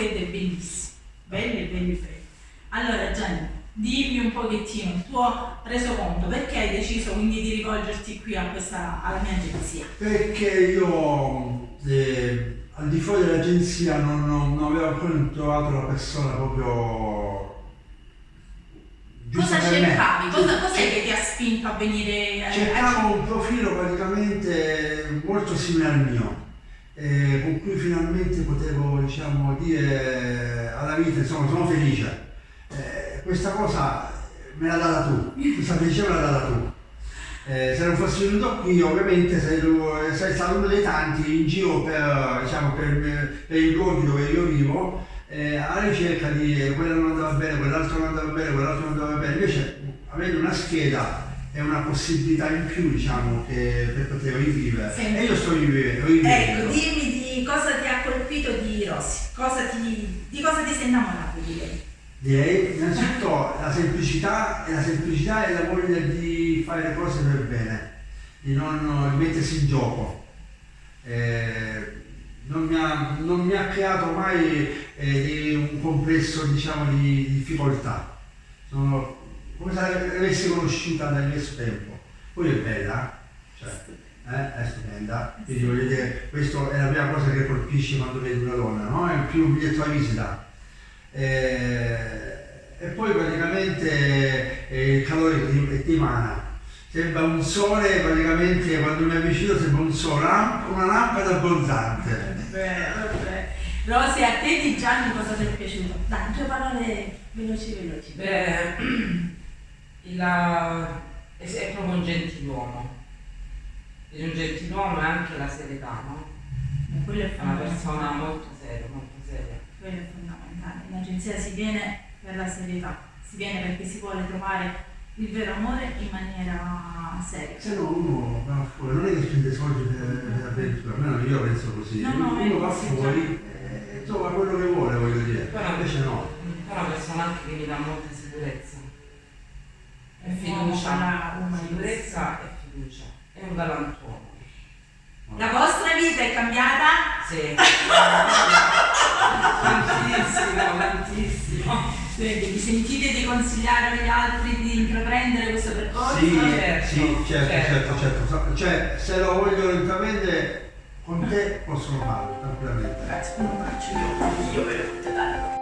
schede bellissime, belle, belle, belle. Allora Gianni, dimmi un pochettino il tuo resoconto, perché hai deciso quindi di rivolgerti qui a questa, alla mia agenzia? Perché io eh, al di fuori dell'agenzia non, non, non avevo ancora trovato la persona proprio Cosa cercavi? Cosa, cos'è che ti ha spinto a venire a Cercavo un profilo praticamente molto simile al mio, eh, con cui finalmente potevo diciamo, dire alla vita, insomma, sono felice. Eh, questa cosa me l'ha data tu, questa felicità me l'ha data tu. Eh, se non fossi venuto qui ovviamente sei, sei stato uno dei tanti in giro per, diciamo, per, per i luoghi dove io vivo eh, alla ricerca di quello non andava bene, quell'altro non andava bene, quell'altro non andava bene, invece avendo una scheda è una possibilità in più diciamo che per poter rivivere sì. e io sto rivivendo, ecco dimmi di cosa ti ha colpito di Rossi cosa ti, di cosa ti sei innamorato di lei direi innanzitutto la semplicità la semplicità e la voglia di fare le cose per bene di non mettersi in gioco eh, non mi ha, non mi ha creato mai eh, un complesso diciamo, di, difficoltà. Sono come se l'avessi conosciuta nel mio tempo. Poi è bella, cioè, eh, è stupenda. Quindi voglio dire, questa è la prima cosa che colpisce quando vedi una donna, no? È più un biglietto da visita. Eh, e poi praticamente eh, il calore che ti, ti emana sembra un sole praticamente quando mi avvicino sembra un sole, una lampada abbronzante. Vabbè. Rosy, a te di Gianni cosa ti è piaciuto? Dai, due parole veloci veloci. Beh, la, è, è, proprio un gentiluomo. È un gentiluomo e anche la serietà, no? E quello è una persona molto seria, molto seria. Quello è fondamentale. In agenzia si viene per la serietà, si viene perché si vuole trovare il vero amore in maniera seria. Se no uno va fuori, non è che spende soldi per, per avventura, almeno io penso così, no, no, uno va fuori e trova quello che vuole, voglio dire, però invece no. Però una persona anche che mi dà molta sicurezza. E fiducia, sicurezza e galantuomo. La vostra vita è cambiata? Sì. tantissimo, tantissimo. Quindi vi sentite di consigliare agli altri di intraprendere questo percorso? Sì, certo, sì certo, certo, certo, certo. Cioè, se lo vogliono intraprendere con te possono farlo, tranquillamente. Grazie, non faccio io, io veramente tanto.